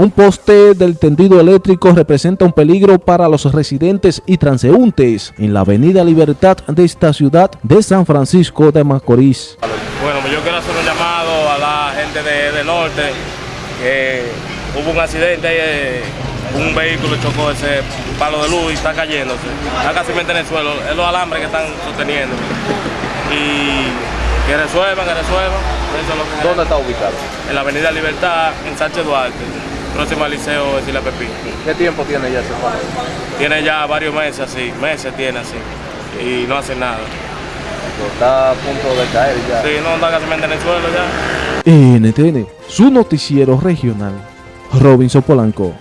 Un poste del tendido eléctrico representa un peligro para los residentes y transeúntes en la avenida Libertad de esta ciudad de San Francisco de Macorís. Bueno, yo quiero hacer un llamado a la gente de, del norte, que hubo un accidente, eh, un vehículo chocó ese palo de luz y está cayéndose. Está casi en el suelo, es los alambres que están sosteniendo. Y que resuelvan, que resuelvan. Eso es lo que ¿Dónde está ubicado? En la avenida Libertad, en Sánchez Duarte, próximo al liceo de Sila Pepín. ¿Qué tiempo tiene ya ese palo? Tiene ya varios meses así, meses tiene así, y no hace nada. Está a punto de caer ya. Sí, no está casi en el suelo ya. NTN, su noticiero regional, Robinson Polanco.